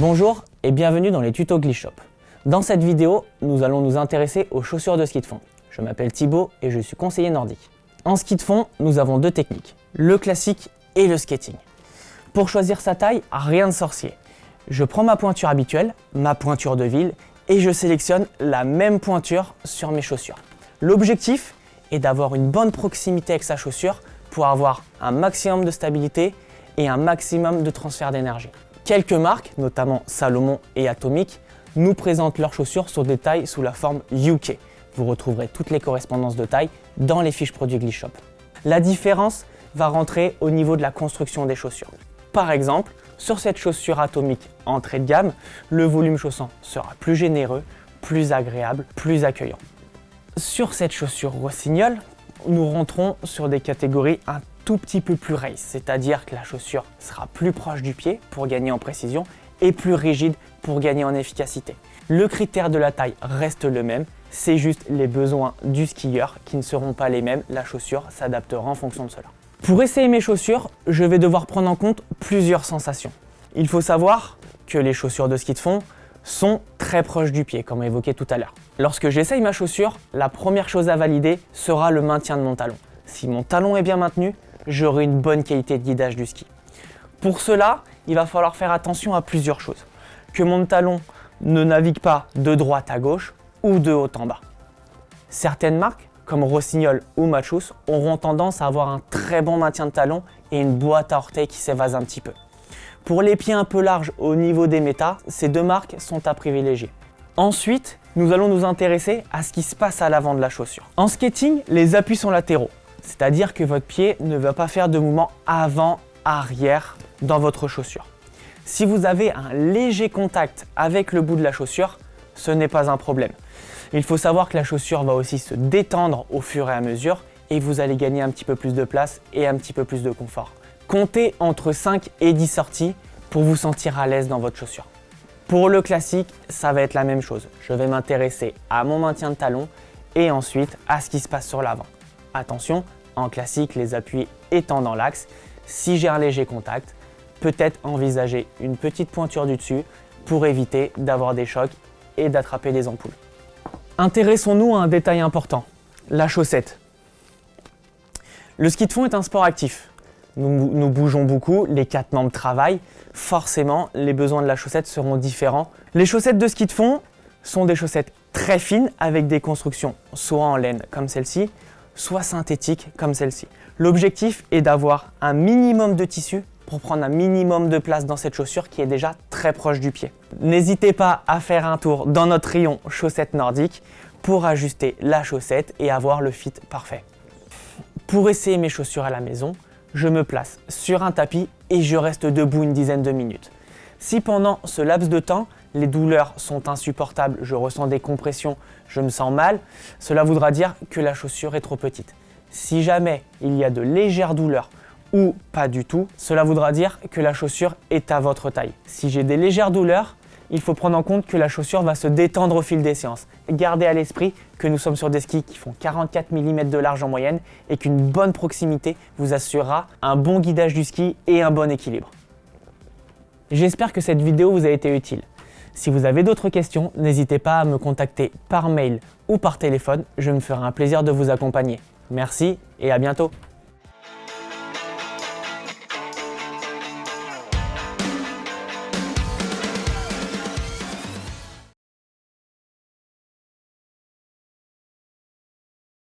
Bonjour et bienvenue dans les tutos Glishop. Dans cette vidéo, nous allons nous intéresser aux chaussures de ski de fond. Je m'appelle Thibaut et je suis conseiller nordique. En ski de fond, nous avons deux techniques, le classique et le skating. Pour choisir sa taille, rien de sorcier. Je prends ma pointure habituelle, ma pointure de ville, et je sélectionne la même pointure sur mes chaussures. L'objectif est d'avoir une bonne proximité avec sa chaussure pour avoir un maximum de stabilité et un maximum de transfert d'énergie. Quelques marques, notamment Salomon et Atomic, nous présentent leurs chaussures sur des tailles sous la forme UK. Vous retrouverez toutes les correspondances de taille dans les fiches produits Glishop. La différence va rentrer au niveau de la construction des chaussures. Par exemple, sur cette chaussure atomique entrée de gamme, le volume chaussant sera plus généreux, plus agréable, plus accueillant. Sur cette chaussure rossignol, nous rentrons sur des catégories un tout petit peu plus race, c'est-à-dire que la chaussure sera plus proche du pied pour gagner en précision et plus rigide pour gagner en efficacité. Le critère de la taille reste le même, c'est juste les besoins du skieur qui ne seront pas les mêmes, la chaussure s'adaptera en fonction de cela. Pour essayer mes chaussures, je vais devoir prendre en compte plusieurs sensations. Il faut savoir que les chaussures de ski de fond sont très proches du pied, comme évoqué tout à l'heure. Lorsque j'essaye ma chaussure, la première chose à valider sera le maintien de mon talon. Si mon talon est bien maintenu, j'aurai une bonne qualité de guidage du ski. Pour cela, il va falloir faire attention à plusieurs choses. Que mon talon ne navigue pas de droite à gauche ou de haut en bas. Certaines marques, comme Rossignol ou Machus, auront tendance à avoir un très bon maintien de talon et une boîte à orteils qui s'évase un petit peu. Pour les pieds un peu larges au niveau des métas, ces deux marques sont à privilégier. Ensuite, nous allons nous intéresser à ce qui se passe à l'avant de la chaussure. En skating, les appuis sont latéraux. C'est-à-dire que votre pied ne va pas faire de mouvement avant-arrière dans votre chaussure. Si vous avez un léger contact avec le bout de la chaussure, ce n'est pas un problème. Il faut savoir que la chaussure va aussi se détendre au fur et à mesure et vous allez gagner un petit peu plus de place et un petit peu plus de confort. Comptez entre 5 et 10 sorties pour vous sentir à l'aise dans votre chaussure. Pour le classique, ça va être la même chose. Je vais m'intéresser à mon maintien de talon et ensuite à ce qui se passe sur l'avant. Attention, en classique, les appuis étant dans l'axe, si j'ai un léger contact, peut-être envisager une petite pointure du dessus pour éviter d'avoir des chocs et d'attraper des ampoules. Intéressons-nous à un détail important, la chaussette. Le ski de fond est un sport actif. Nous, nous, bougeons beaucoup, les quatre membres travaillent. Forcément, les besoins de la chaussette seront différents. Les chaussettes de ski de fond sont des chaussettes très fines avec des constructions soit en laine comme celle-ci, soit synthétique comme celle-ci. L'objectif est d'avoir un minimum de tissu pour prendre un minimum de place dans cette chaussure qui est déjà très proche du pied. N'hésitez pas à faire un tour dans notre rayon chaussettes nordiques pour ajuster la chaussette et avoir le fit parfait. Pour essayer mes chaussures à la maison, je me place sur un tapis et je reste debout une dizaine de minutes. Si pendant ce laps de temps, les douleurs sont insupportables, je ressens des compressions, je me sens mal, cela voudra dire que la chaussure est trop petite. Si jamais il y a de légères douleurs ou pas du tout, cela voudra dire que la chaussure est à votre taille. Si j'ai des légères douleurs, il faut prendre en compte que la chaussure va se détendre au fil des séances. Gardez à l'esprit que nous sommes sur des skis qui font 44 mm de large en moyenne et qu'une bonne proximité vous assurera un bon guidage du ski et un bon équilibre. J'espère que cette vidéo vous a été utile. Si vous avez d'autres questions, n'hésitez pas à me contacter par mail ou par téléphone, je me ferai un plaisir de vous accompagner. Merci et à bientôt